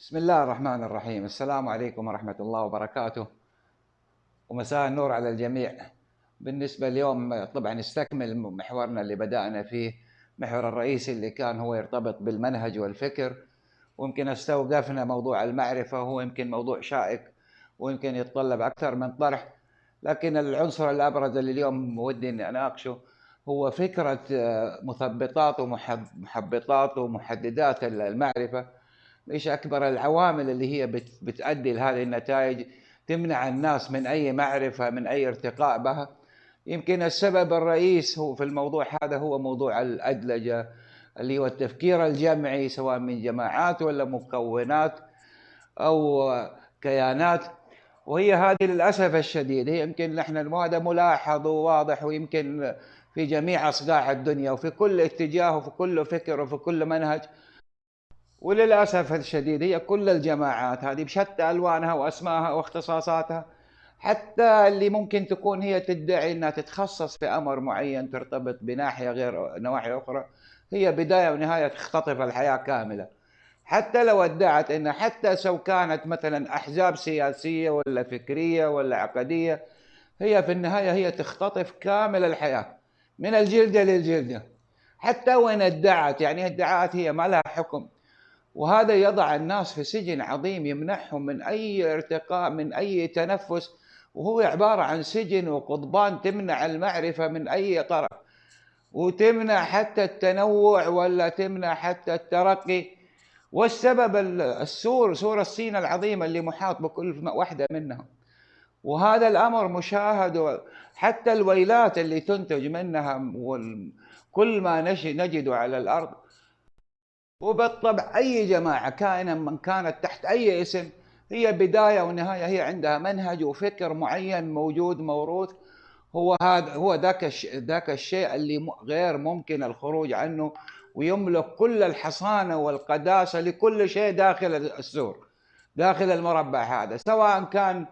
بسم الله الرحمن الرحيم. السلام عليكم ورحمة الله وبركاته. ومساء النور على الجميع. بالنسبة اليوم طبعا نستكمل محورنا اللي بدأنا فيه محور الرئيسي اللي كان هو يرتبط بالمنهج والفكر. ويمكن استوقفنا موضوع المعرفة وهو يمكن موضوع شائك ويمكن يتطلب أكثر من طرح. لكن العنصر الأبرز اللي اليوم ودي أني أناقشه هو فكرة مثبطات ومحبطات ومحددات المعرفة. إيش أكبر العوامل اللي هي بتؤدي لهذه النتائج؟ تمنع الناس من أي معرفة من أي ارتقاء بها. يمكن السبب الرئيس هو في الموضوع هذا هو موضوع الأدلجة اللي هو التفكير الجمعي سواء من جماعات ولا مكونات أو كيانات. وهي هذه للأسف الشديد. هي يمكن نحن هذا ملاحظ وواضح ويمكن في جميع اصقاع الدنيا وفي كل اتجاه وفي كل فكر وفي كل منهج. وللأسف الشديد هي كل الجماعات هذه بشتى ألوانها واسمائها واختصاصاتها حتى اللي ممكن تكون هي تدعي إنها تتخصص في أمر معين ترتبط بناحية غير نواحي أخرى هي بداية ونهاية تختطف الحياة كاملة. حتى لو ادعت إن حتى سو كانت مثلا أحزاب سياسية ولا فكرية ولا عقدية هي في النهاية هي تختطف كامل الحياة من الجلدة للجلدة. حتى وإن ادعت يعني ادعاءات هي ما لها حكم. وهذا يضع الناس في سجن عظيم يمنحهم من أي ارتقاء من أي تنفس. وهو عبارة عن سجن وقضبان تمنع المعرفة من أي طرف. وتمنع حتى التنوع ولا تمنع حتى الترقي. والسبب السور سور الصين العظيمه اللي محاط بكل واحدة منهم. وهذا الأمر مشاهد حتى الويلات اللي تنتج منها كل ما نجده على الأرض. وبالطبع أي جماعة كائنا من كانت تحت أي اسم هي بداية ونهاية هي عندها منهج وفكر معين موجود موروث. هو هذا هو ذاك ذاك الشيء اللي غير ممكن الخروج عنه ويملك كل الحصانة والقداسة لكل شيء داخل السور داخل المربع هذا سواء كان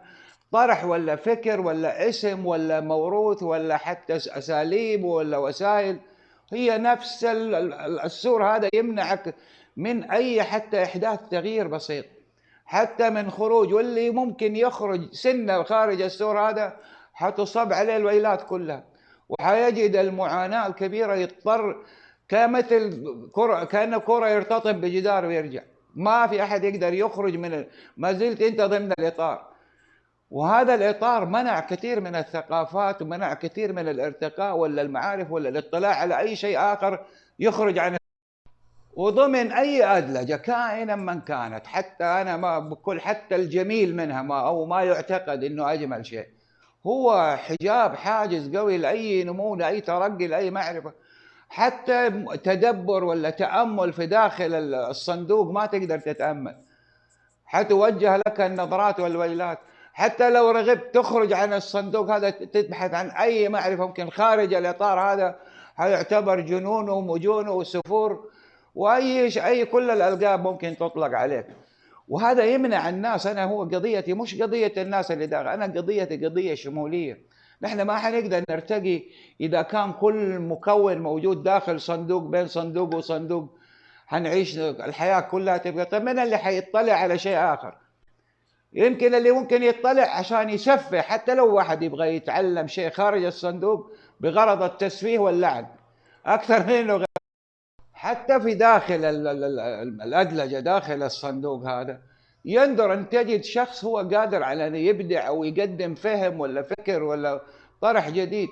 طرح ولا فكر ولا اسم ولا موروث ولا حتى أساليب ولا وسائل. هي نفس السور هذا يمنعك من أي حتى إحداث تغيير بسيط. حتى من خروج واللي ممكن يخرج سنه خارج السور هذا حتصب عليه الويلات كلها. وحيجد المعاناة الكبيرة يضطر كمثل كرة كانه كرة يرتطم بجدار ويرجع. ما في أحد يقدر يخرج من ما زلت أنت ضمن الإطار. وهذا الإطار منع كثير من الثقافات ومنع كثير من الارتقاء ولا المعارف ولا الاطلاع على أي شيء آخر يخرج عن وضمن أي أدلجة كائنا من كانت حتى أنا ما بكل حتى الجميل منها ما أو ما يعتقد أنه أجمل شيء. هو حجاب حاجز قوي لأي نمو لأي ترقي لأي معرفة. حتى تدبر ولا تأمل في داخل الصندوق ما تقدر تتأمل. حتوجه لك النظرات والويلات. حتى لو رغبت تخرج عن الصندوق هذا تبحث عن أي معرفة ممكن خارج الإطار هذا هيعتبر جنون ومجون وسفور وأي أي كل الألقاب ممكن تطلق عليك. وهذا يمنع الناس أنا هو قضيتي مش قضية الناس اللي داخل أنا قضيتي قضية شمولية. نحن ما حنقدر نرتقي إذا كان كل مكون موجود داخل صندوق بين صندوق وصندوق. حنعيش الحياة كلها تبقى طيب من اللي حيطلع على شيء آخر؟ يمكن اللي ممكن يطلع عشان يسفه حتى لو واحد يبغى يتعلم شيء خارج الصندوق بغرض التسفيه واللعب أكثر من إنه حتى في داخل الأدلجة داخل الصندوق هذا يندر أن تجد شخص هو قادر على أن يبدع أو يقدم فهم ولا فكر ولا طرح جديد.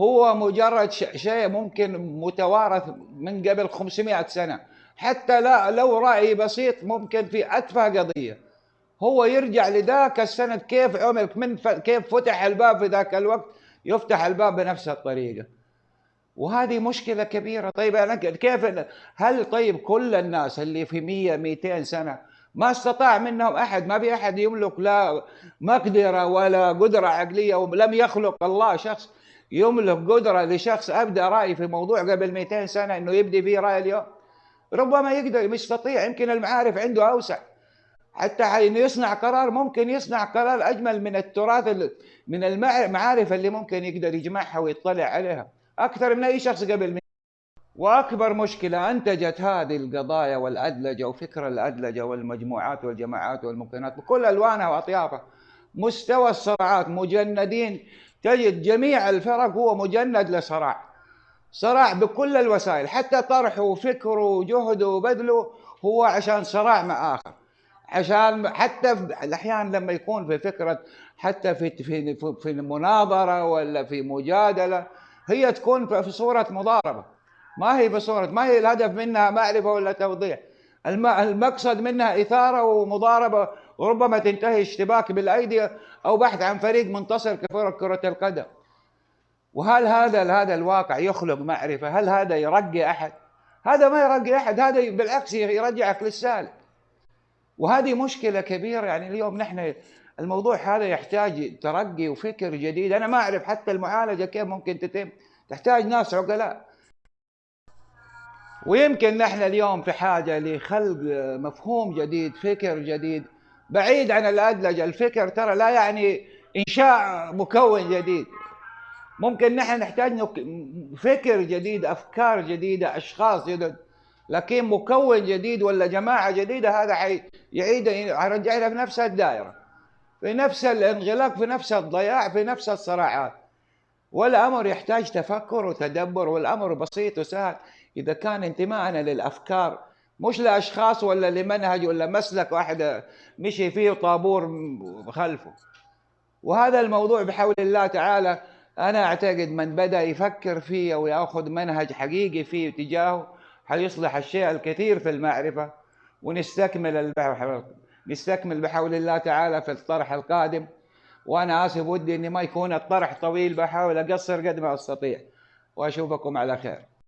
هو مجرد شيء ممكن متوارث من قبل 500 سنة. حتى لا لو رأي بسيط ممكن في أتفه قضية. هو يرجع لذاك السند كيف عمل من. كيف فتح الباب في ذاك الوقت يفتح الباب بنفس الطريقة. وهذه مشكلة كبيرة. طيب أنا كيف هل طيب كل الناس اللي في 100 200 سنة ما استطاع منهم أحد؟ ما في أحد يملك لا مقدرة ولا قدرة عقلية ولم يخلق الله شخص يملك قدرة لشخص ابدا رأي في موضوع قبل 200 سنة إنه يبدي فيه رأي اليوم؟ ربما يقدر يستطيع يمكن المعارف عنده أوسع. حتى حين يصنع قرار ممكن يصنع قرار أجمل من التراث من المعارف اللي ممكن يقدر يجمعها ويطلع عليها. أكثر من أي شخص قبل منه وأكبر مشكلة أنتجت هذه القضايا والأدلجة وفكر الأدلجة والمجموعات والجماعات والممكنات بكل ألوانها وأطيافها. مستوى الصراعات مجندين. تجد جميع الفرق هو مجند لصراع. صراع بكل الوسائل حتى طرحه وفكره وجهده وبذله هو عشان صراع مع آخر. عشان حتى الأحيان لما يكون في فكرة حتى في في في مناظره ولا في مجادلة هي تكون في صورة مضاربة ما هي بصوره ما هي الهدف منها معرفه ولا توضيح المقصد منها إثارة ومضاربة وربما تنتهي اشتباك بالأيدي أو بحث عن فريق منتصر كفرق كرة القدم وهل هذا هذا الواقع يخلق معرفة؟ هل هذا يرقي أحد؟ هذا ما يرقي أحد، هذا بالعكس يرجعك للسالك. وهذه مشكلة كبيرة. يعني اليوم نحن الموضوع هذا يحتاج ترقي وفكر جديد، أنا ما أعرف حتى المعالجة كيف ممكن تتم، تحتاج ناس عقلاء. ويمكن نحن اليوم في حاجة لخلق مفهوم جديد، فكر جديد، بعيد عن الادلجه، الفكر ترى لا يعني إنشاء مكون جديد، ممكن نحن نحتاج فكر جديد أفكار جديدة أشخاص جدد. لكن مكون جديد ولا جماعة جديدة هذا حيعيد حيرجعنا في نفس الدائرة في نفس الانغلاق في نفس الضياع في نفس الصراعات. والأمر يحتاج تفكر وتدبر والأمر بسيط وسهل. إذا كان انتمائنا للأفكار مش لأشخاص ولا لمنهج ولا مسلك واحد مشي فيه طابور خلفه. وهذا الموضوع بحول الله تعالى أنا أعتقد من بدأ يفكر فيه أو يأخذ منهج حقيقي فيه تجاهه حيصلح الشيء الكثير في المعرفة؟ ونستكمل البحث نستكمل بحول الله تعالى في الطرح القادم. وأنا آسف ودي إني ما يكون الطرح طويل بحاول أقصر قد ما أستطيع. وأشوفكم على خير.